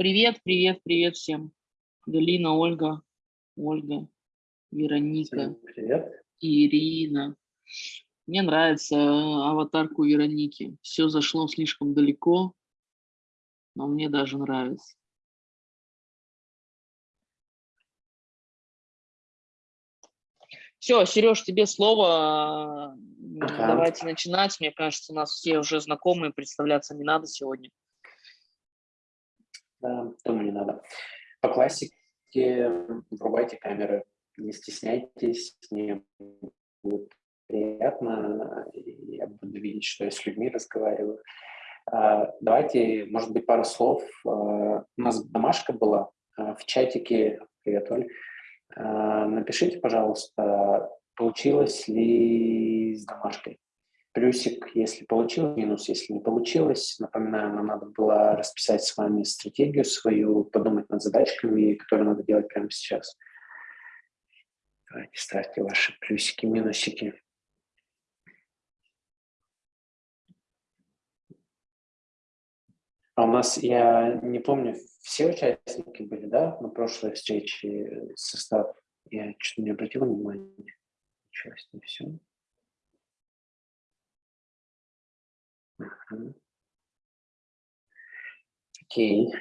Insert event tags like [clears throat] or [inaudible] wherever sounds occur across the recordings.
Привет, привет, привет всем. Галина, Ольга, Ольга, Вероника, привет. Ирина. Мне нравится аватарку Вероники. Все зашло слишком далеко, но мне даже нравится. Все, Сереж, тебе слово. Ага. Давайте начинать. Мне кажется, у нас все уже знакомые, представляться не надо сегодня. Да, думаю, не надо. По классике врубайте камеры, не стесняйтесь, мне будет приятно, я буду видеть, что я с людьми разговариваю. А, давайте, может быть, пару слов. А, у нас домашка была а, в чатике. Привет, Оль. Напишите, пожалуйста, получилось ли с домашкой. Плюсик, если получилось, минус, если не получилось. Напоминаю, нам надо было расписать с вами стратегию свою, подумать над задачками, которые надо делать прямо сейчас. Давайте ставьте ваши плюсики, минусики. А у нас, я не помню, все участники были, да, на прошлой встрече состав? Я что-то не обратил внимания. Часть, не все. Окей.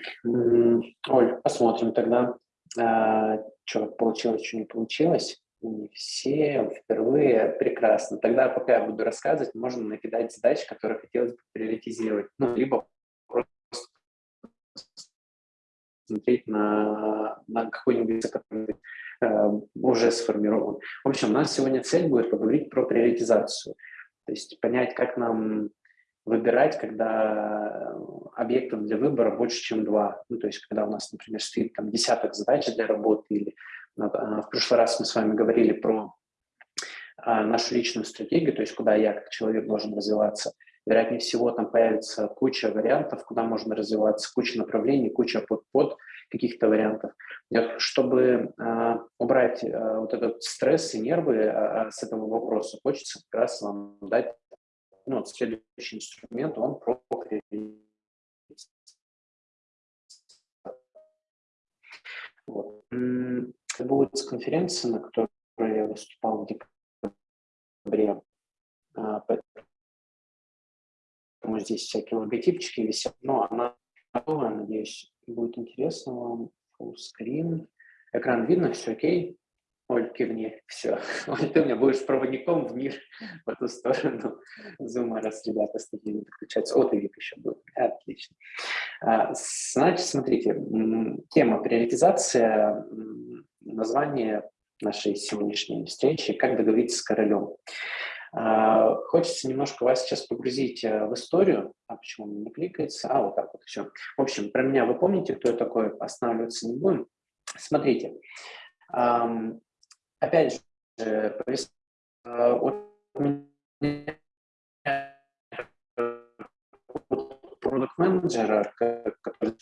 Оль, посмотрим тогда, а, что получилось, что не получилось. Не все впервые. Прекрасно. Тогда, пока я буду рассказывать, можно накидать задачи, которые хотелось бы приоритизировать. Ну, либо смотреть на, на какой-нибудь, который э, уже сформирован. В общем, у нас сегодня цель будет поговорить про приоритизацию. То есть понять, как нам выбирать, когда объектов для выбора больше, чем два. Ну, то есть когда у нас, например, стоит там десяток задач для работы, или э, в прошлый раз мы с вами говорили про а, нашу личную стратегию, то есть куда я как человек должен развиваться – Вероятнее всего, там появится куча вариантов, куда можно развиваться, куча направлений, куча под-под каких-то вариантов. Чтобы э, убрать э, вот этот стресс и нервы э, с этого вопроса, хочется как раз вам дать ну, следующий инструмент, он про вот. Будет конференция, на которой я выступал в декабре, поэтому здесь всякие логотипчики висят, но она готова, надеюсь, будет интересно вам. Full screen. Экран видно, все окей. Оль, кивни, все. Оль, ты у меня будешь проводником в мир в эту сторону [laughs] зума, раз ребята студии подключаются. О, ты вид еще будет. Отлично. А, значит, смотрите, тема приоритизация, название нашей сегодняшней встречи «Как договориться с королем». А, хочется немножко вас сейчас погрузить э, в историю. А почему он не кликается? А, вот так вот все. В общем, про меня вы помните, кто я такой, останавливаться не будем. Смотрите, опять же, э, продукт менеджера который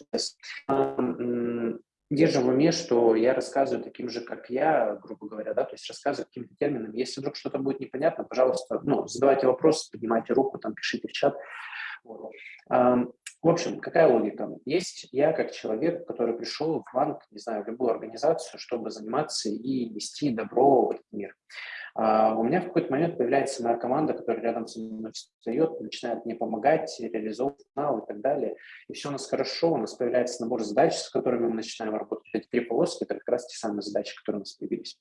держим в уме, что я рассказываю таким же, как я, грубо говоря, да, то есть рассказываю каким-то термином. Если вдруг что-то будет непонятно, пожалуйста, ну, задавайте вопросы, поднимайте руку, там, пишите в чат. В общем, какая логика? Есть я как человек, который пришел в банк, не знаю, в любую организацию, чтобы заниматься и нести добро в этот мир. А у меня в какой-то момент появляется моя команда, которая рядом со мной встает, начинает мне помогать, реализовывать канал и так далее. И все у нас хорошо, у нас появляется набор задач, с которыми мы начинаем работать. Эти три полоски – это как раз те самые задачи, которые у нас появились.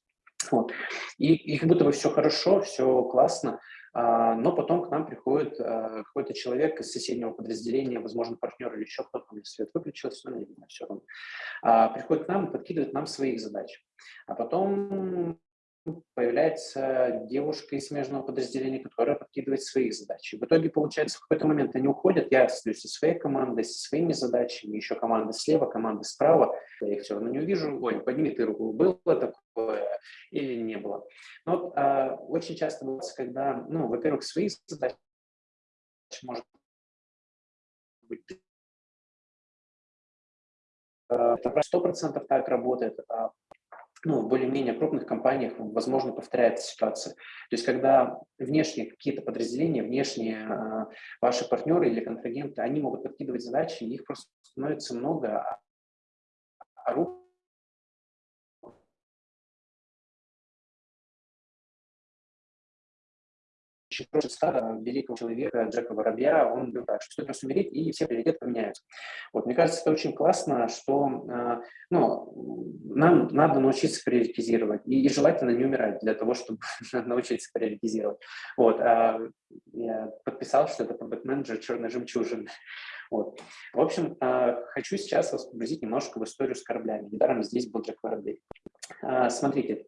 Вот. И, и как будто бы все хорошо, все классно, но потом к нам приходит а, какой-то человек из соседнего подразделения, возможно, партнер или еще кто-то, меня свет выключился, но не знаю, все равно. А, приходит к нам и подкидывает нам своих задач. А потом появляется девушка из смежного подразделения, которая подкидывает свои задачи. В итоге, получается, в какой-то момент они уходят, я остаюсь со своей командой, со своими задачами, еще команда слева, команда справа, я их все равно не увижу. Ой, подними ты руку, было такое или не было. Но а, очень часто бывает, когда, ну, во-первых, свои задачи может быть это сто процентов так работает, а ну, в более-менее крупных компаниях, возможно, повторяется ситуация. То есть, когда внешние какие-то подразделения, внешние э, ваши партнеры или контрагенты, они могут подкидывать задачи, их просто становится много, а руку очень стада великого человека Джека Воробья, он говорил так, что стоит умереть, и все приоритеты поменяются. Вот, мне кажется, это очень классно, что э, ну, нам надо научиться приоритизировать, и, и желательно не умирать для того, чтобы [laughs] научиться приоритизировать. Вот, э, я подписал, что это Product Manager черной жемчужины. Вот. В общем, э, хочу сейчас вас погрузить немножко в историю с кораблями. Недаром здесь был Джек Воробей. Э, смотрите,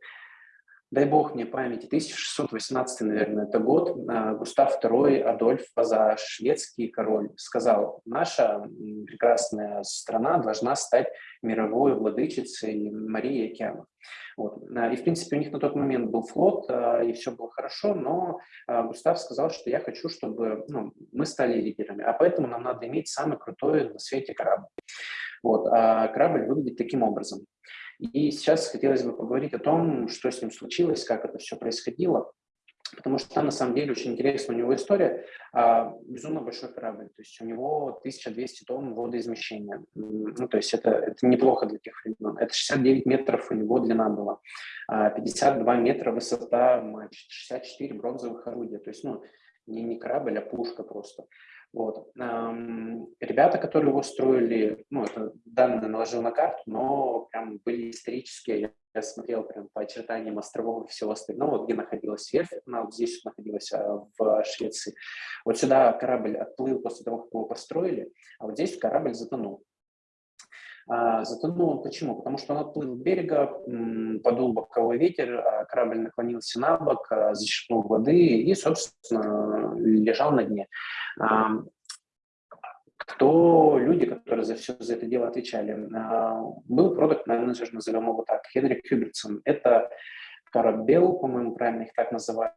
дай бог мне памяти, 1618, наверное, это год, а, Густав II Адольф Ваза, шведский король, сказал, наша прекрасная страна должна стать мировой владычицей Марии океанов. Вот. А, и, в принципе, у них на тот момент был флот, а, и все было хорошо, но Густав сказал, что я хочу, чтобы ну, мы стали лидерами, а поэтому нам надо иметь самый крутой на свете корабль. Вот. А корабль выглядит таким образом. И сейчас хотелось бы поговорить о том, что с ним случилось, как это все происходило, потому что там на самом деле очень интересная у него история. А, безумно большой корабль, то есть у него 1200 тонн водоизмещения. Ну, то есть это, это неплохо для тех времен. Это 69 метров у него длина была, 52 метра высота мачт, 64 бронзовых орудия. То есть, ну, не, не корабль, а пушка просто. Вот. Ребята, которые его строили, ну, это данные наложил на карту, но прям были исторические, я смотрел прям по очертаниям островов и всего остального, где находилась верфь, она вот здесь находилась а, в Швеции. Вот сюда корабль отплыл после того, как его построили, а вот здесь корабль затонул. А, затонул он почему? Потому что он отплыл от берега, подул боковой ветер, а корабль наклонился на бок, зачерпнул воды и, собственно, лежал на дне. Кто люди, которые за все за это дело отвечали? Был продукт менеджер назовем его так, Хенрик Хьюбертсон. Это корабел, по-моему, правильно их так называют,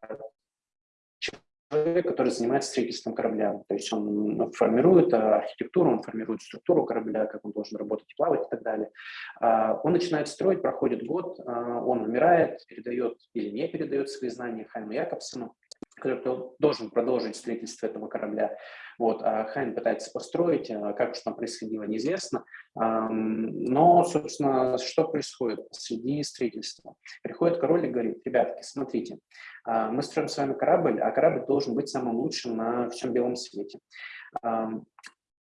человек, который занимается строительством корабля. То есть он формирует архитектуру, он формирует структуру корабля, как он должен работать плавать и так далее. А, он начинает строить, проходит год, а, он умирает, передает или не передает свои знания Хайму Якобсону который должен продолжить строительство этого корабля. Вот, а Хайн пытается построить, а как уж там происходило, неизвестно. Но, собственно, что происходит среди строительства? Приходит король и говорит, ребятки, смотрите, а, мы строим с вами корабль, а корабль должен быть самым лучшим на всем белом свете.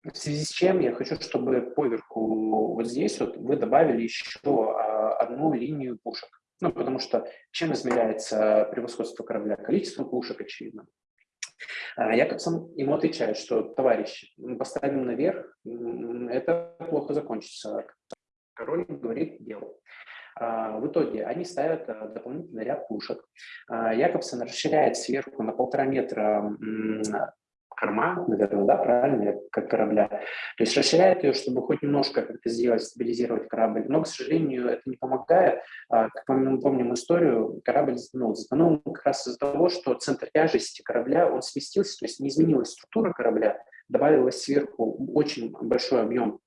В связи с чем я хочу, чтобы поверху вот здесь вот вы добавили еще а, одну линию пушек. Ну, потому что чем измеряется превосходство корабля? Количеством пушек, очевидно. А Якобсон ему отвечает, что, товарищ, поставим наверх, это плохо закончится. Король говорит, делай. А, в итоге они ставят а, дополнительный ряд пушек. Якобсон расширяет сверху на полтора метра корма, наверное, да, правильно, как корабля. То есть расширяет ее, чтобы хоть немножко как-то сделать, стабилизировать корабль. Но, к сожалению, это не помогает. А, как мы помним историю, корабль затонул. Затонул как раз из-за того, что центр тяжести корабля, он сместился, то есть не изменилась структура корабля, добавилось сверху очень большой объем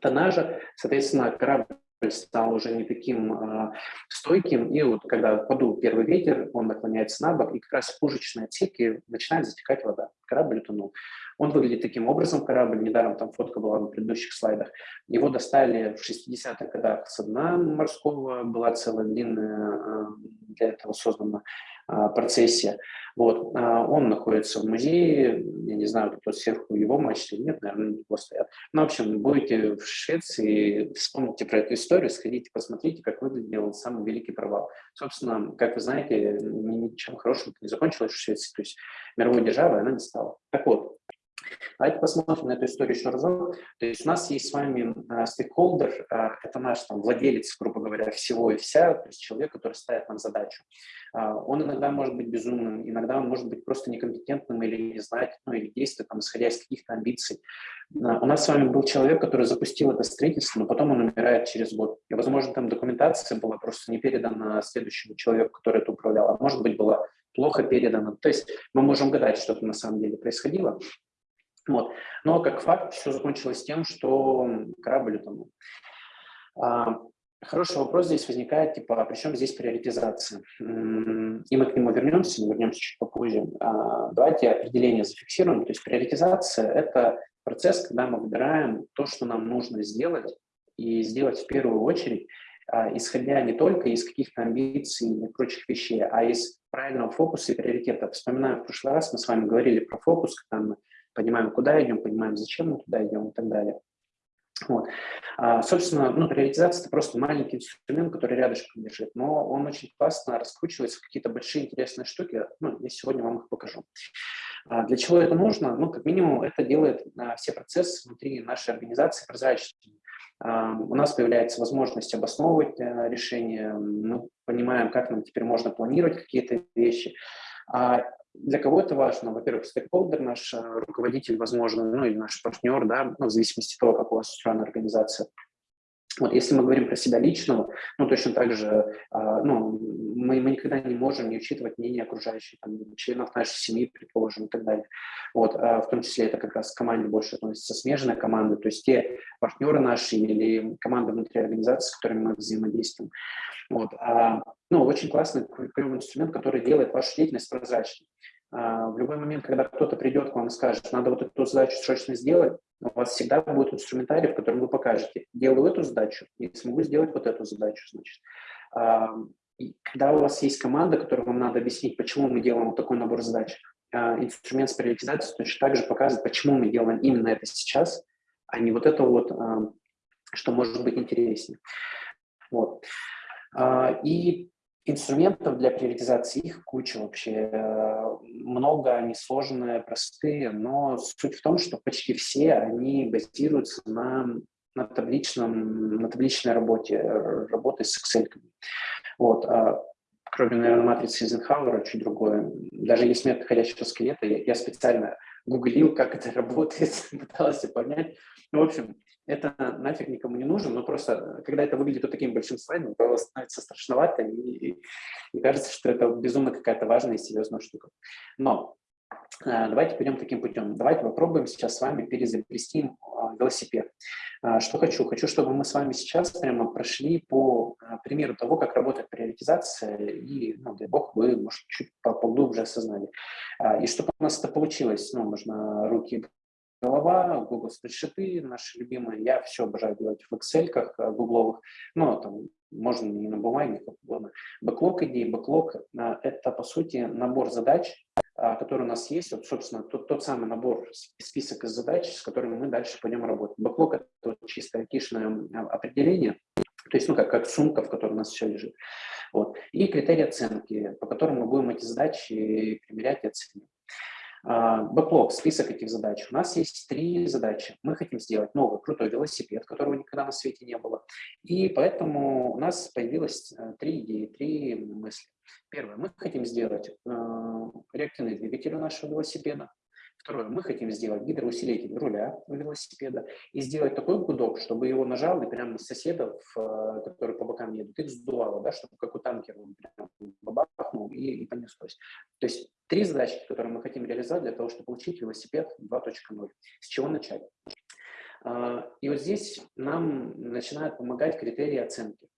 тоннажа, соответственно, корабль стал уже не таким э, стойким, и вот когда подул первый ветер, он наклоняется на бок, и как раз в пушечной отсеке начинает затекать вода. Корабль утонул. Он выглядит таким образом, корабль, недаром там фотка была на предыдущих слайдах. Его достали в 60-х годах с дна морского, была целая длинная э, для этого создана а, процессия. Вот. А, он находится в музее, я не знаю, кто сверху его мачты нет, наверное, его стоят. Ну, в общем, будете в Швеции, вспомните про эту историю, сходите, посмотрите, как выглядел самый великий провал. Собственно, как вы знаете, ничем хорошим не закончилось в Швеции, то есть мировой державой она не стала. Так вот, Давайте посмотрим на эту историю еще разок. То есть у нас есть с вами э, стейкхолдер, э, это наш там, владелец, грубо говоря, всего и вся, то есть человек, который ставит нам задачу. Э, он иногда может быть безумным, иногда он может быть просто некомпетентным или не знать, ну или действовать, там, исходя из каких-то амбиций. У нас с вами был человек, который запустил это строительство, но потом он умирает через год. И, возможно, там документация была просто не передана следующему человеку, который это управлял, а может быть, была плохо передана. То есть мы можем гадать, что на самом деле происходило. Вот. Но как факт все закончилось тем, что корабль утонул. А, хороший вопрос здесь возникает, типа, а при чем здесь приоритизация? И мы к нему вернемся, вернемся чуть попозже. А, давайте определение зафиксируем. То есть приоритизация – это процесс, когда мы выбираем то, что нам нужно сделать и сделать в первую очередь, а, исходя не только из каких-то амбиций и прочих вещей, а из правильного фокуса и приоритета. Вспоминаю, в прошлый раз мы с вами говорили про фокус, когда мы понимаем, куда идем, понимаем, зачем мы туда идем и так далее. Вот. А, собственно, ну, приоритизация – это просто маленький инструмент, который рядышком лежит, но он очень классно раскручивается в какие-то большие интересные штуки. Ну, я сегодня вам их покажу. А для чего это нужно? Ну, как минимум, это делает а, все процессы внутри нашей организации прозрачными. А, у нас появляется возможность обосновывать э, решения, мы понимаем, как нам теперь можно планировать какие-то вещи. Для кого это важно? Во-первых, стейкхолдер, наш э, руководитель, возможно, ну или наш партнер, да, ну, в зависимости от того, как у вас устроена организация. Вот, если мы говорим про себя личного, ну, точно так же, а, ну, мы, мы никогда не можем не учитывать мнение окружающих, там, членов нашей семьи, предположим, и так далее. Вот, а, в том числе это как раз к команде больше относится смежная команда, то есть те партнеры наши или команда внутри организации, с которыми мы взаимодействуем. Вот, а, ну, очень классный, клевый инструмент, который делает вашу деятельность прозрачной. А, в любой момент, когда кто-то придет к вам и скажет, надо вот эту задачу срочно сделать, у вас всегда будет инструментарий, в котором вы покажете, делаю эту задачу и смогу сделать вот эту задачу, значит. А, и когда у вас есть команда, которой вам надо объяснить, почему мы делаем вот такой набор задач, а, инструмент с приоритизацией точно так же показывает, почему мы делаем именно это сейчас, а не вот это вот, что может быть интереснее. Вот. И Инструментов для приоритизации их куча вообще, э, много, они сложные, простые, но суть в том, что почти все они базируются на, на, табличном, на табличной работе, работе с Excel. Вот. А кроме, наверное, матрицы Эйзенхауэра, чуть другое. Даже есть метод ходящего скелета, я, я специально гуглил, как это [laughs] работает, пытался понять. Ну, в общем, это нафиг никому не нужно, но просто, когда это выглядит вот таким большим слайдом, то становится страшновато, и, и кажется, что это безумно какая-то важная и серьезная штука. Но э, давайте пойдем таким путем. Давайте попробуем сейчас с вами перезапрести э, велосипед. Э, что хочу? Хочу, чтобы мы с вами сейчас прямо прошли по примеру того, как работает приоритизация, и, ну, дай бог, вы, может, чуть поглубже осознали. И чтобы у нас это получилось, ну, можно руки голова, Google спредшиты наши любимые. Я все обожаю делать в Excel э, гугловых, но там можно не на бумаге, как угодно. Бэклог идей, бэклог – это, по сути, набор задач, а, который у нас есть, вот, собственно, тот, тот самый набор, список из задач, с которыми мы дальше пойдем работать. Бэклог – это вот чисто айтишное определение, то есть, ну, как, как сумка, в которой у нас все лежит. Вот. И критерии оценки, по которым мы будем эти задачи примерять и оценивать. Бэклог, список этих задач. У нас есть три задачи. Мы хотим сделать новый крутой велосипед, которого никогда на свете не было. И поэтому у нас появилось э, три идеи, три мысли. Первое. Мы хотим сделать э, реактивный двигатель у нашего велосипеда. Второе, мы хотим сделать гидроусилитель руля у велосипеда и сделать такой гудок, чтобы его нажал и прямо соседов, э, которые по бокам едут, их сдувало, да, чтобы как у танкера прям бабахнул и, и понеслось. То есть три задачи, которые мы хотим реализовать для того, чтобы получить велосипед 2.0. С чего начать? А, и вот здесь нам начинают помогать критерии оценки.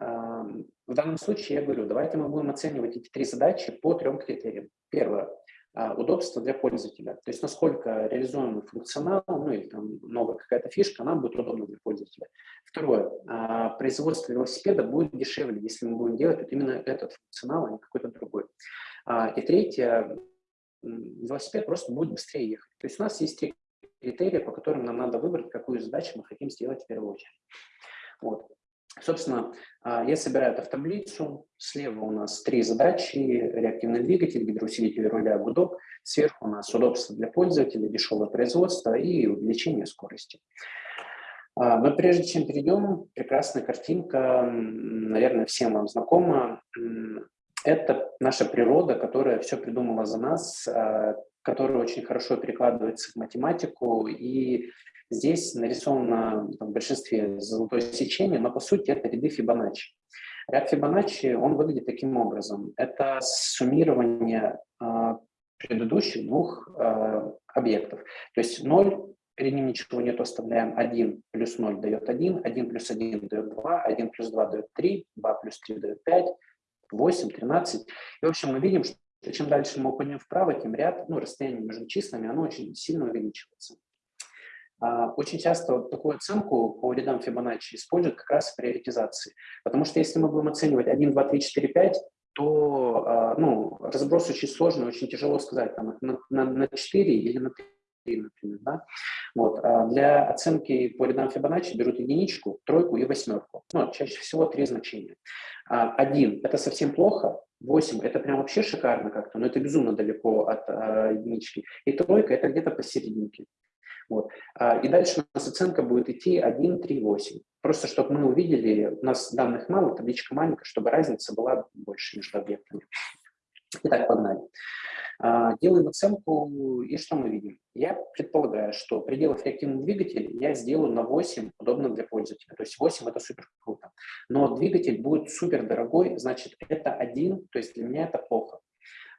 А, в данном случае я говорю, давайте мы будем оценивать эти три задачи по трем критериям. Первое удобство для пользователя. То есть насколько реализуемый функционал, ну или там новая какая-то фишка, она будет удобна для пользователя. Второе, а, производство велосипеда будет дешевле, если мы будем делать вот именно этот функционал, а не какой-то другой. А, и третье, велосипед просто будет быстрее ехать. То есть у нас есть три критерия, по которым нам надо выбрать, какую задачу мы хотим сделать в первую очередь. Вот. Собственно, а, я собираю это в таблицу. Слева у нас три задачи. Реактивный двигатель, гидроусилитель руля, гудок. Сверху у нас удобство для пользователя, дешевое производство и увеличение скорости. А, но прежде чем перейдем, прекрасная картинка, наверное, всем вам знакома. Это наша природа, которая все придумала за нас, а, которая очень хорошо перекладывается в математику и Здесь нарисовано в большинстве золотое сечение, но по сути это ряды Фибоначчи. Ряд Фибоначчи, он выглядит таким образом. Это суммирование э, предыдущих двух э, объектов. То есть 0, перед ним ничего нет, оставляем 1 плюс 0 дает 1, 1 плюс 1 дает 2, 1 плюс 2 дает 3, 2 плюс 3 дает 5, 8, 13. И, в общем, мы видим, что чем дальше мы уходим вправо, тем ряд, ну, расстояние между числами, оно очень сильно увеличивается. А, очень часто такую оценку по рядам Фибоначчи используют как раз в приоритизации. Потому что если мы будем оценивать 1, 2, 3, 4, 5, то а, ну, разброс очень сложный, очень тяжело сказать, там, на, на 4 или на 3, например. Да? Вот. А для оценки по рядам Фибоначчи берут единичку, тройку и восьмерку. Ну, чаще всего три значения. Один – это совсем плохо, 8 – это прям вообще шикарно как-то, но это безумно далеко от а, единички. И тройка – это где-то посерединке. Вот. А, и дальше у нас оценка будет идти 1, 3, 8. Просто чтобы мы увидели, у нас данных мало, табличка маленькая, чтобы разница была больше между объектами. Итак, погнали. А, делаем оценку, и что мы видим? Я предполагаю, что пределов реактивного двигателя я сделаю на 8, удобно для пользователя. То есть 8 – это супер круто. Но двигатель будет супер дорогой, значит, это 1, то есть для меня это плохо.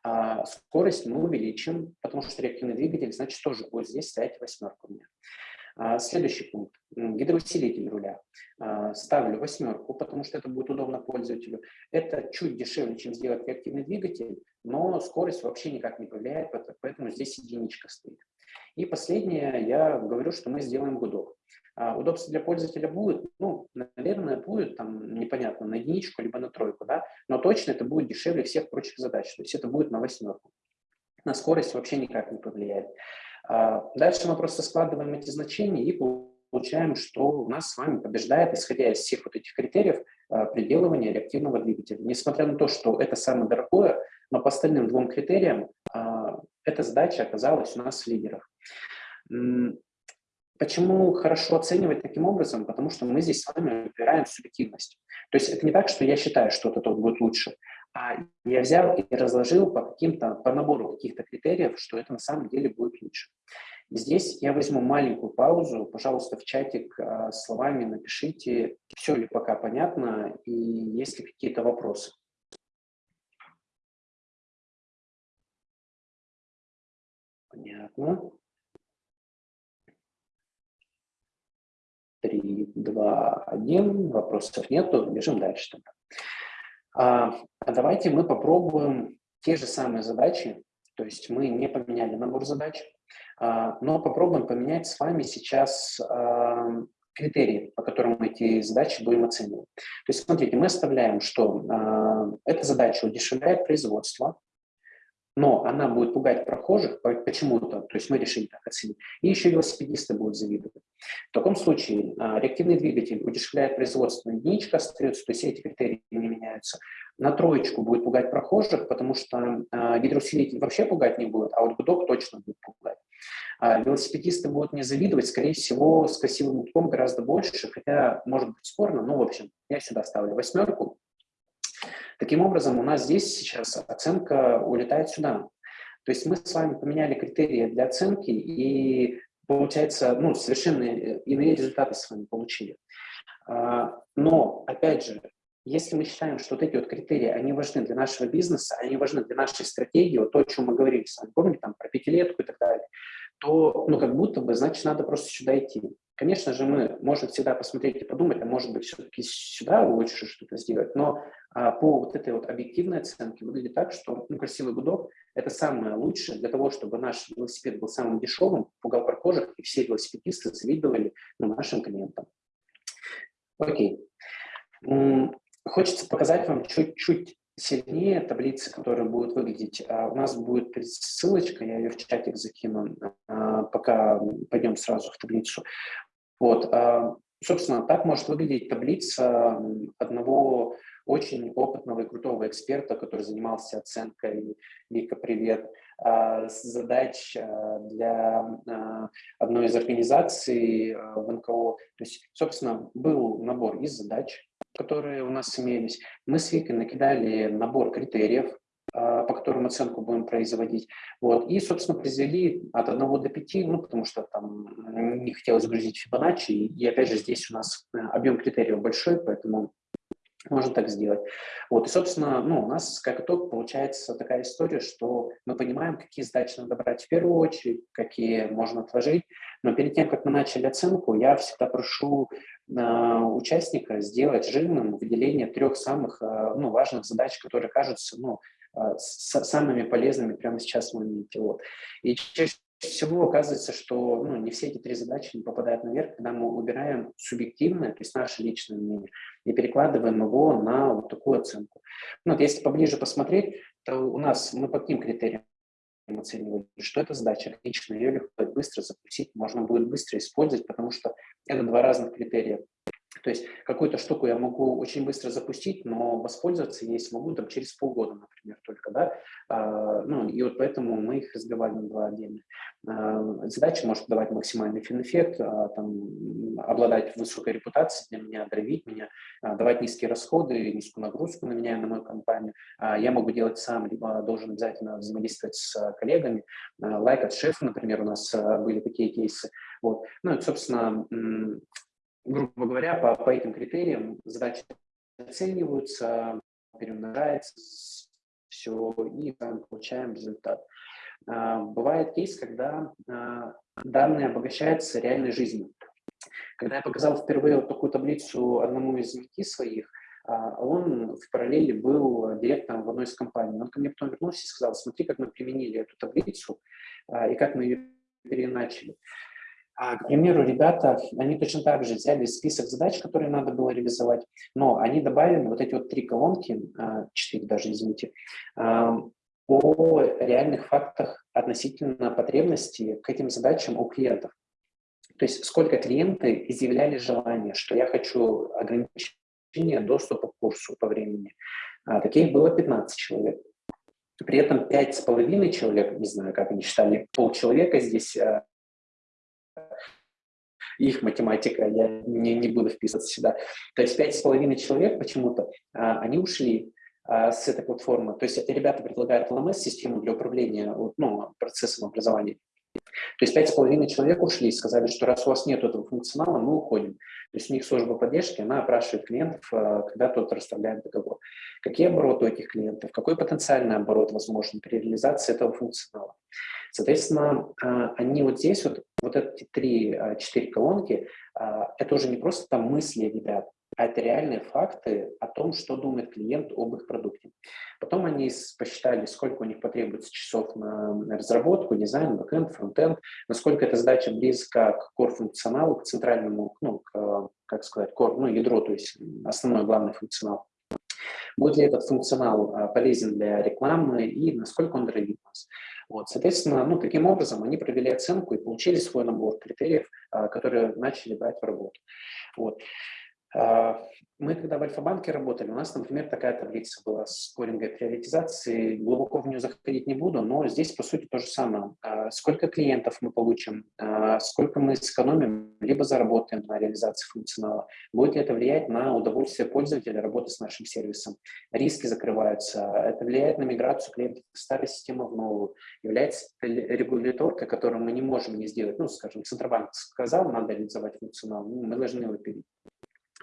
А скорость мы увеличим, потому что реактивный двигатель, значит, тоже будет здесь стоять восьмерка у меня. А, следующий пункт. Гидроусилитель руля. А, ставлю восьмерку, потому что это будет удобно пользователю. Это чуть дешевле, чем сделать реактивный двигатель, но скорость вообще никак не повлияет, поэтому здесь единичка стоит. И последнее, я говорю, что мы сделаем гудок. А, удобство для пользователя будет, ну, наверное, будет там непонятно, на единичку либо на тройку, да, но точно это будет дешевле всех прочих задач, то есть это будет на восьмерку. На скорость вообще никак не повлияет. А, дальше мы просто складываем эти значения и получаем, что у нас с вами побеждает, исходя из всех вот этих критериев, а, приделывание реактивного двигателя. Несмотря на то, что это самое дорогое, но по остальным двум критериям эта задача оказалась у нас в лидерах. Почему хорошо оценивать таким образом? Потому что мы здесь с вами выбираем субъективность. То есть это не так, что я считаю, что это тот будет лучше, а я взял и разложил по каким-то, по набору каких-то критериев, что это на самом деле будет лучше. Здесь я возьму маленькую паузу, пожалуйста, в чатик э, словами напишите, все ли пока понятно и есть ли какие-то вопросы. Понятно. 3, 2, 1. Вопросов нету. Бежим дальше тогда. А, а давайте мы попробуем те же самые задачи. То есть мы не поменяли набор задач, а, но попробуем поменять с вами сейчас а, критерии, по которым мы эти задачи будем оценивать. То есть смотрите, мы оставляем, что а, эта задача удешевляет производство, но она будет пугать прохожих почему-то, то есть мы решили так оценить, и еще велосипедисты будут завидовать. В таком случае а, реактивный двигатель удешевляет производство, единичка остается, то есть эти критерии не меняются. На троечку будет пугать прохожих, потому что а, гидроусилитель вообще пугать не будет, а вот гудок точно будет пугать. А велосипедисты будут не завидовать, скорее всего, с красивым гудком гораздо больше, хотя может быть спорно, но в общем, я сюда ставлю восьмерку, Таким образом, у нас здесь сейчас оценка улетает сюда. То есть мы с вами поменяли критерии для оценки, и получается, ну, совершенно иные результаты с вами получили. А, но, опять же, если мы считаем, что вот эти вот критерии, они важны для нашего бизнеса, они важны для нашей стратегии, вот то, о чем мы говорили с вами, помните, там, про пятилетку и так далее, то, ну, как будто бы, значит, надо просто сюда идти. Конечно же, мы можем всегда посмотреть и подумать, а может быть, все-таки сюда лучше что-то сделать, но по вот этой вот объективной оценке выглядит так, что ну, красивый гудок – это самое лучшее для того, чтобы наш велосипед был самым дешевым, пугал прохожих, и все велосипедисты завидовали ну, нашим клиентам. Окей. Хочется показать вам чуть-чуть сильнее таблицы, которые будут выглядеть. А, у нас будет ссылочка, я ее в чатик закину, а, пока пойдем сразу в таблицу. Вот, а, собственно, так может выглядеть таблица одного очень опытного и крутого эксперта, который занимался оценкой, Вика, привет, задач для одной из организаций в НКО. То есть, собственно, был набор из задач, которые у нас имелись. Мы с Викой накидали набор критериев, а, по которым оценку будем производить. Вот. И, собственно, произвели от 1 до 5, ну, потому что там не хотелось грузить Фибоначчи. И, опять же, здесь у нас э, объем критериев большой, поэтому можно так сделать. Вот, и, собственно, ну, у нас как итог получается такая история, что мы понимаем, какие задачи надо брать в первую очередь, какие можно отложить. Но перед тем, как мы начали оценку, я всегда прошу э, участника сделать жирным выделение трех самых э, ну, важных задач, которые кажутся ну, э, с, самыми полезными прямо сейчас в моменте. Вот. И чаще всего оказывается, что ну, не все эти три задачи не попадают наверх, когда мы убираем субъективное, то есть наше личное мнение, и перекладываем его на вот такую оценку. Ну, вот если поближе посмотреть, то у нас мы по каким критериям оценивали, что это задача отличная, ее легко быстро запустить, можно будет быстро использовать, потому что это два разных критерия. То есть какую-то штуку я могу очень быстро запустить, но воспользоваться ей смогу там, через полгода, например, только, да. А, ну, и вот поэтому мы их разбивали на два отдельных. А, задача может давать максимальный фин-эффект, а, там, обладать высокой репутацией для меня, драйвить меня, а, давать низкие расходы, низкую нагрузку на меня, на мою компанию. А, я могу делать сам, либо должен обязательно взаимодействовать с коллегами. А, лайк от шефа, например, у нас а, были такие кейсы. Вот. Ну и, собственно, грубо говоря, по, по этим критериям задачи оцениваются, перемножается все, и мы получаем результат. А, бывает кейс, когда а, данные обогащаются реальной жизнью. Когда я показал впервые вот такую таблицу одному из MT своих, а, он в параллели был директором в одной из компаний. Он ко мне потом вернулся и сказал, смотри, как мы применили эту таблицу и как мы ее переначали. А, к примеру, ребята, они точно так же взяли список задач, которые надо было реализовать, но они добавили вот эти вот три колонки, а, четыре даже, извините, а, по реальных фактах относительно потребностей к этим задачам у клиентов. То есть сколько клиенты изъявляли желание, что я хочу ограничения доступа к курсу по времени. Таких было 15 человек. При этом пять с половиной человек, не знаю, как они считали, полчеловека здесь их математика, я не, не буду вписываться сюда. То есть пять с половиной человек почему-то, а, они ушли а, с этой платформы. То есть ребята предлагают LMS-систему для управления ну, процессом образования. То есть пять с половиной человек ушли и сказали, что раз у вас нет этого функционала, мы уходим. То есть у них служба поддержки, она опрашивает клиентов, а, когда тот расставляет договор. Какие обороты у этих клиентов, какой потенциальный оборот возможен при реализации этого функционала. Соответственно, а, они вот здесь, вот, вот эти три-четыре а, колонки, а, это уже не просто там мысли ребят, а это реальные факты о том, что думает клиент об их продукте. Потом они посчитали, сколько у них потребуется часов на разработку, дизайн, бэкэнд, фронтенд, насколько эта задача близка к core-функционалу, к центральному, ну, к, как сказать, core, ну, ядро, то есть основной главный функционал. Будет ли этот функционал полезен для рекламы и насколько он драйвит нас. Вот, соответственно, ну, таким образом они провели оценку и получили свой набор критериев, а, которые начали брать в работу. Вот. А, мы, когда в Альфа-банке работали, у нас, например, такая таблица была с скоринга приоритизации. Глубоко в нее заходить не буду, но здесь, по сути, то же самое. А, сколько клиентов мы получим, сколько мы сэкономим, либо заработаем на реализации функционала. Будет ли это влиять на удовольствие пользователя работы с нашим сервисом? Риски закрываются. Это влияет на миграцию клиентов из старой системы в новую. Является регуляторкой, которую мы не можем не сделать. Ну, скажем, Центробанк сказал, надо реализовать функционал, мы должны его перейти.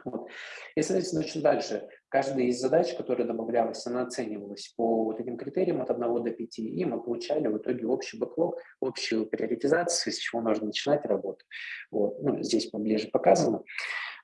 Вот. И, соответственно, очень дальше. Каждая из задач, которая добавлялась, она оценивалась по вот этим критериям от 1 до 5, и мы получали в итоге общий бэклог, общую приоритизацию, с чего нужно начинать работу. Вот. Ну, здесь поближе показано.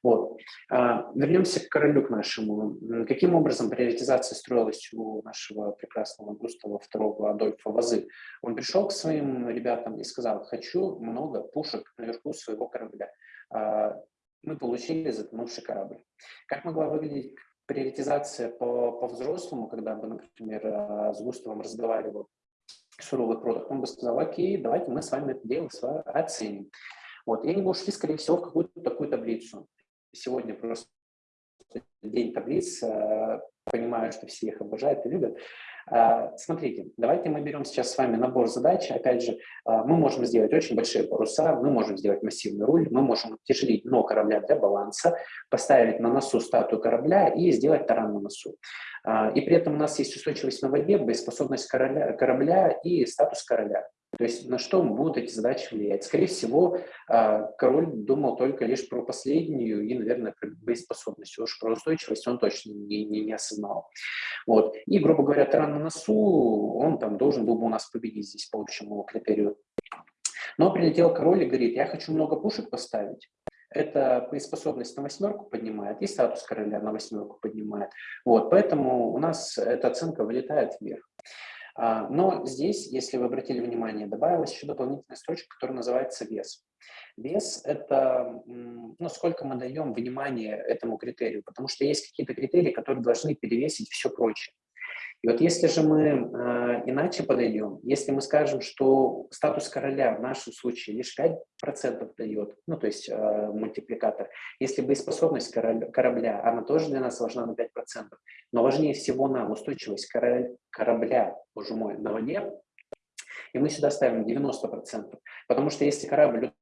Вот. А, вернемся к королю, к нашему. Каким образом приоритизация строилась у нашего прекрасного Густава II Адольфа Вазы? Он пришел к своим ребятам и сказал, хочу много пушек наверху своего корабля а, мы получили затонувший корабль. Как могла выглядеть приоритизация по, по когда бы, например, э, с Густавом разговаривал суровый продукт, он бы сказал, окей, давайте мы с вами это дело оценим. Вот. И они бы ушли, скорее всего, в какую-то такую таблицу. Сегодня просто день таблиц, э, понимаю, что все их обожают и любят. А, смотрите, давайте мы берем сейчас с вами набор задач. Опять же, а, мы можем сделать очень большие паруса, мы можем сделать массивный руль, мы можем утяжелить дно корабля для баланса, поставить на носу статую корабля и сделать таран на носу. И при этом у нас есть устойчивость на воде, боеспособность корабля, корабля и статус короля. То есть на что будут эти задачи влиять? Скорее всего, а, король думал только лишь про последнюю и, наверное, про боеспособность. Уж про устойчивость он точно не, не, не осознал. Вот. И, грубо говоря, таран на носу, он там должен был бы у нас победить здесь по общему критерию. Но прилетел король и говорит, я хочу много пушек поставить. Это боеспособность на восьмерку поднимает, и статус короля на восьмерку поднимает. Вот, поэтому у нас эта оценка вылетает вверх. А, но здесь, если вы обратили внимание, добавилась еще дополнительная строчка, которая называется вес. Вес – это ну, сколько мы даем внимания этому критерию, потому что есть какие-то критерии, которые должны перевесить все прочее. И вот если же мы э, иначе подойдем, если мы скажем, что статус короля в нашем случае лишь 5% дает, ну то есть э, мультипликатор, если боеспособность корабля, корабля, она тоже для нас важна на 5%, но важнее всего нам устойчивость корабля, корабля боже мой, на воде, и мы сюда ставим 90%, потому что если корабль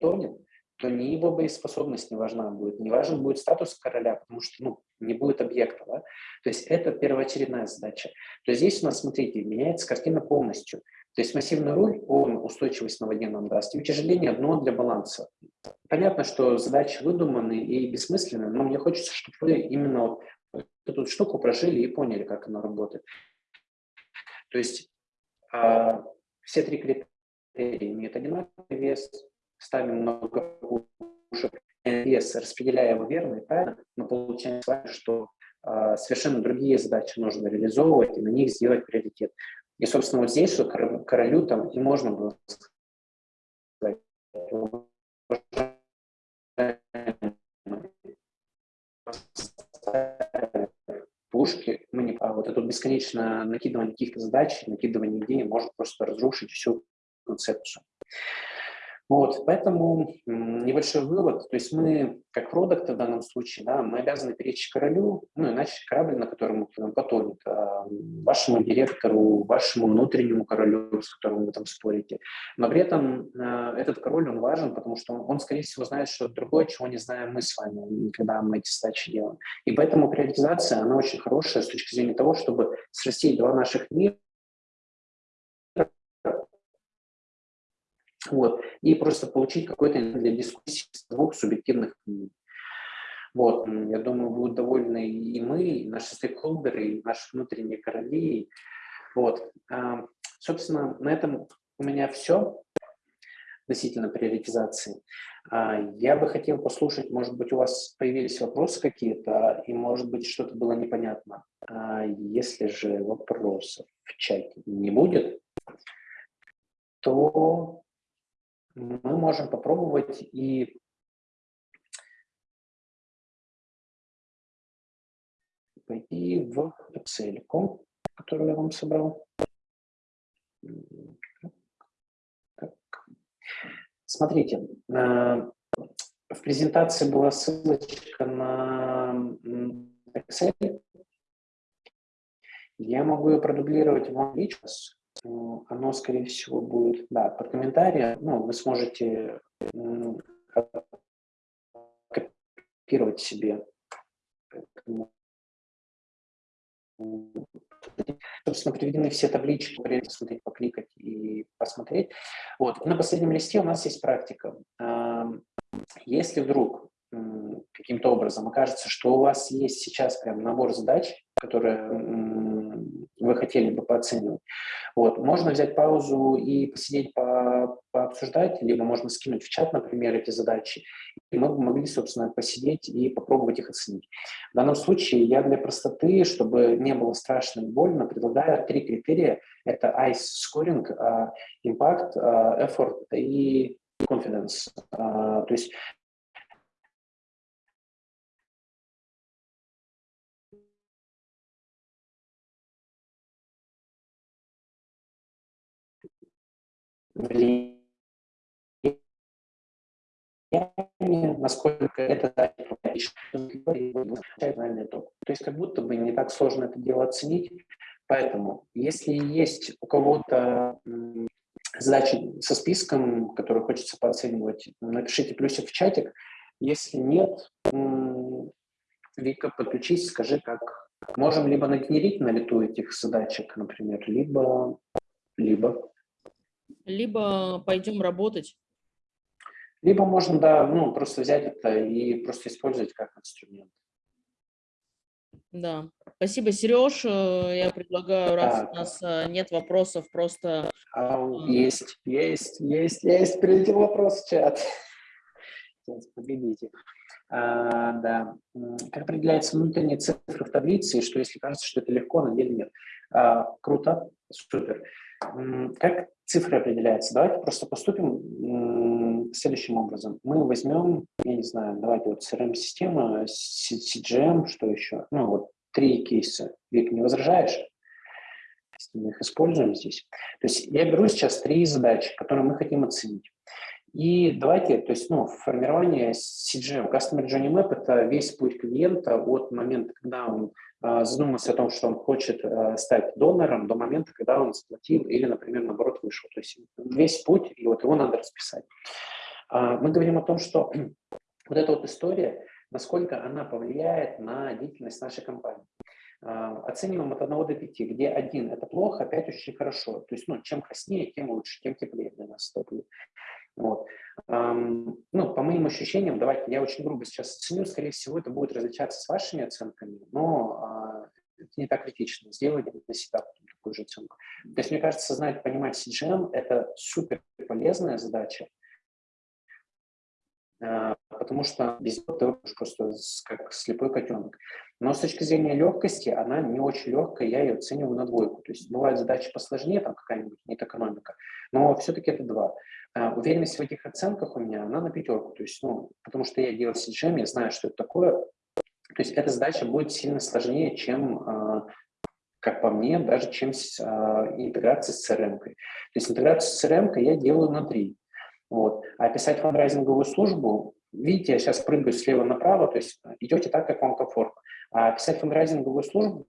тонет, то ни его боеспособность не важна будет, не важен будет статус короля, потому что ну, не будет объекта. Да? То есть это первоочередная задача. То есть здесь у нас, смотрите, меняется картина полностью. То есть массивный руль, он устойчивость на воде нам даст, и утяжеление дно для баланса. Понятно, что задачи выдуманы и бессмысленны, но мне хочется, чтобы вы именно вот эту штуку прожили и поняли, как она работает. То есть а, все три критерия имеют одинаковый вес, ставим много пушек, вес, распределяя его верно и правильно, мы получаем с вами, что э, совершенно другие задачи нужно реализовывать и на них сделать приоритет. И, собственно, вот здесь вот королю там и можно было пушки, мы не, а вот это бесконечно накидывание каких-то задач, накидывание идей может просто разрушить всю концепцию. Вот, поэтому небольшой вывод, то есть мы, как продукты в данном случае, да, мы обязаны перечь королю, ну, иначе корабль, на котором мы потонет, а, вашему директору, вашему внутреннему королю, с которым вы там спорите. Но при этом а, этот король, он важен, потому что он, он, скорее всего, знает что-то другое, чего не знаем мы с вами, когда мы эти задачи делаем. И поэтому приоритизация, она очень хорошая с точки зрения того, чтобы срастить два наших мира, Вот. И просто получить какой-то для дискуссии двух субъективных мнений. Вот, я думаю, будут довольны и мы, и наши стейкхолдеры, и наши внутренние короли. Вот. А, собственно, на этом у меня все относительно приоритизации. А, я бы хотел послушать, может быть, у вас появились вопросы какие-то, и, может быть, что-то было непонятно. А, если же вопросов в чате не будет, то мы можем попробовать и пойти в Excel, которую я вам собрал. Смотрите, э, в презентации была ссылочка на Excel. Я могу ее продублировать вам сейчас оно, скорее всего, будет, да, под комментарием, ну, вы сможете копировать себе. Собственно, приведены все таблички, посмотреть, покликать и посмотреть. Вот. На последнем листе у нас есть практика. Если вдруг каким-то образом окажется, что у вас есть сейчас прям набор задач, которые вы хотели бы пооценивать. Вот. Можно взять паузу и посидеть, по, пообсуждать, либо можно скинуть в чат, например, эти задачи, и мы могли, собственно, посидеть и попробовать их оценить. В данном случае я для простоты, чтобы не было страшно и больно, предлагаю три критерия. Это ICE scoring, а, impact, а, effort и confidence. А, то есть влияние, насколько это итог. То есть как будто бы не так сложно это дело оценить. Поэтому, если есть у кого-то задачи со списком, которые хочется пооценивать, напишите плюсик в чатик. Если нет, Вика, подключись, скажи, как. Можем либо нагенерить на лету этих задачек, например, либо, либо либо пойдем работать. Либо можно, да, ну, просто взять это и просто использовать как инструмент. Да, спасибо, Сереж. Э, я предлагаю, раз так. у нас э, нет вопросов, просто... А, есть, есть, есть, есть. Прилетел вопрос в чат. Сейчас, погодите. А, да. Как определяется внутренняя цифра в таблице, и что если кажется, что это легко, на деле нет. А, круто. Супер. Как цифры определяются? Давайте просто поступим следующим образом. Мы возьмем, я не знаю, давайте вот CRM-система, CGM, что еще? Ну вот три кейса. Вик, не возражаешь? Мы их используем здесь. То есть я беру сейчас три задачи, которые мы хотим оценить. И давайте, то есть, ну, формирование CGM, Customer Journey Map – это весь путь клиента от момента, когда он э, задумался о том, что он хочет э, стать донором, до момента, когда он заплатил или, например, наоборот, вышел. То есть весь путь, и вот его надо расписать. Э, мы говорим о том, что [clears throat] вот эта вот история, насколько она повлияет на деятельность нашей компании. Оцениваем от 1 до 5, где 1 – это плохо, 5 – очень хорошо. То есть, ну, чем краснее, тем лучше, тем теплее для нас Вот. Ну, по моим ощущениям, давайте я очень грубо сейчас оценю, скорее всего, это будет различаться с вашими оценками, но а, это не так критично. Сделайте для себя такую же оценку. То есть, мне кажется, знать, понимать CGM – это супер полезная задача, а, потому что без этого ты просто как слепой котенок. Но с точки зрения легкости, она не очень легкая, я ее оцениваю на двойку. То есть бывают задачи посложнее, там какая-нибудь нет экономика, но все-таки это два. А, уверенность в этих оценках у меня, она на пятерку. То есть, ну, потому что я делал CGM, я знаю, что это такое. То есть эта задача будет сильно сложнее, чем, а, как по мне, даже чем а, интеграция с CRM. -кой. То есть интеграцию с CRM я делаю на три. Вот. А писать фандрайзинговую службу, видите, я сейчас прыгаю слева направо, то есть идете так, как вам комфортно. А писать фандрайзинговую службу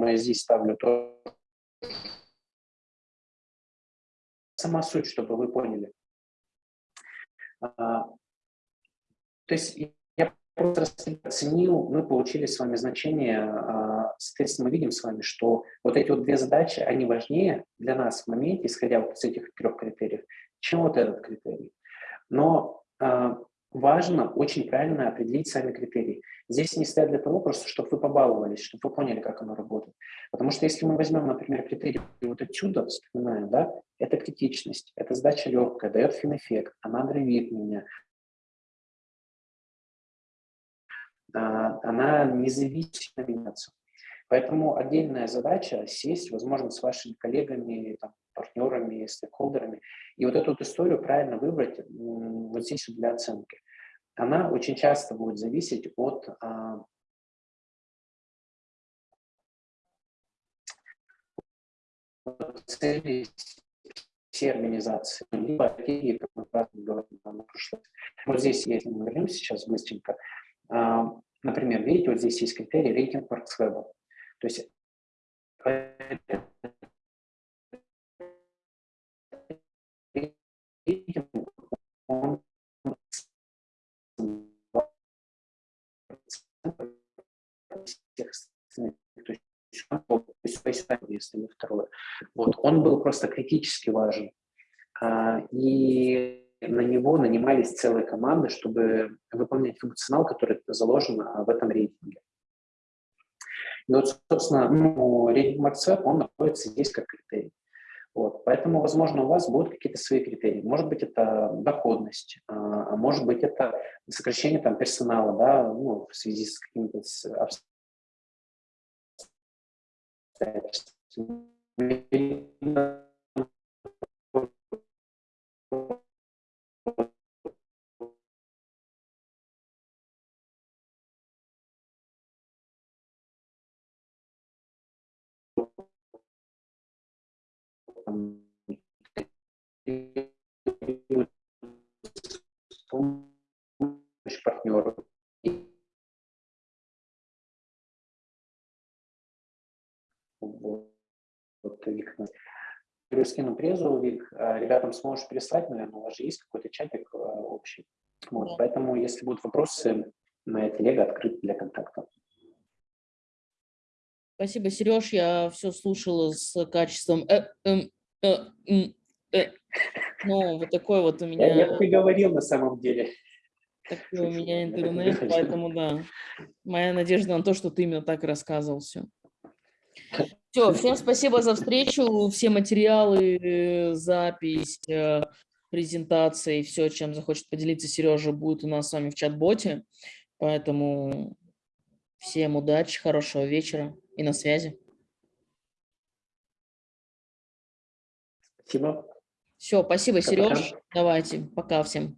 Поэтому здесь ставлю то. Сама суть, чтобы вы поняли. А, то есть я просто оценил, мы получили с вами значение, а, соответственно, мы видим с вами, что вот эти вот две задачи, они важнее для нас в моменте, исходя вот из этих трех критериев, чем вот этот критерий. Но а, важно очень правильно определить сами критерии. Здесь не стоят для того, просто чтобы вы побаловались, чтобы вы поняли, как оно работает. Потому что если мы возьмем, например, критерий вот отсюда, вспоминаем, да, это критичность, это задача легкая, дает фин-эффект, она драйвит меня, а, она независимо меняться. Поэтому отдельная задача сесть, возможно, с вашими коллегами, там, партнерами, стейкхолдерами, и вот эту вот историю правильно выбрать вот здесь вот для оценки. Она очень часто будет зависеть от а, целей всей организации, либо такие, как мы говорили на прошлом. Вот здесь, если мы вернемся сейчас быстренько, а, например, видите, вот здесь есть критерий рейтинг WorksWeb. То есть он если второе. Вот. Он был просто критически важен. А, и на него нанимались целые команды, чтобы выполнять функционал, который заложен в этом рейтинге. И вот, собственно, ну, рейтинг он находится здесь как критерий. Вот, поэтому, возможно, у вас будут какие-то свои критерии. Может быть, это доходность, а, а может быть, это сокращение там, персонала да, ну, в связи с какими-то обстоятельствами. Помощь партнеру. Вот, Вик, скину презу, Вик, а, ребятам сможешь переслать, наверное, у вас же есть какой-то чатик а, общий. Вот, поэтому, если будут вопросы, моя телега открыта для контакта. Спасибо, Сереж. Я все слушала с качеством. Э, эм, э. Ну, вот такой вот у Я, меня, я приговорил на самом деле. такой у меня Я интернет, поэтому да. Моя надежда на то, что ты именно так рассказывал все. Все, всем [laughs] спасибо за встречу. Все материалы, э, запись, э, презентации, все, чем захочет поделиться Сережа, будет у нас с вами в чат-боте. Поэтому всем удачи, хорошего вечера и на связи. Спасибо. Все, спасибо. Сереж. Давайте, пока всем.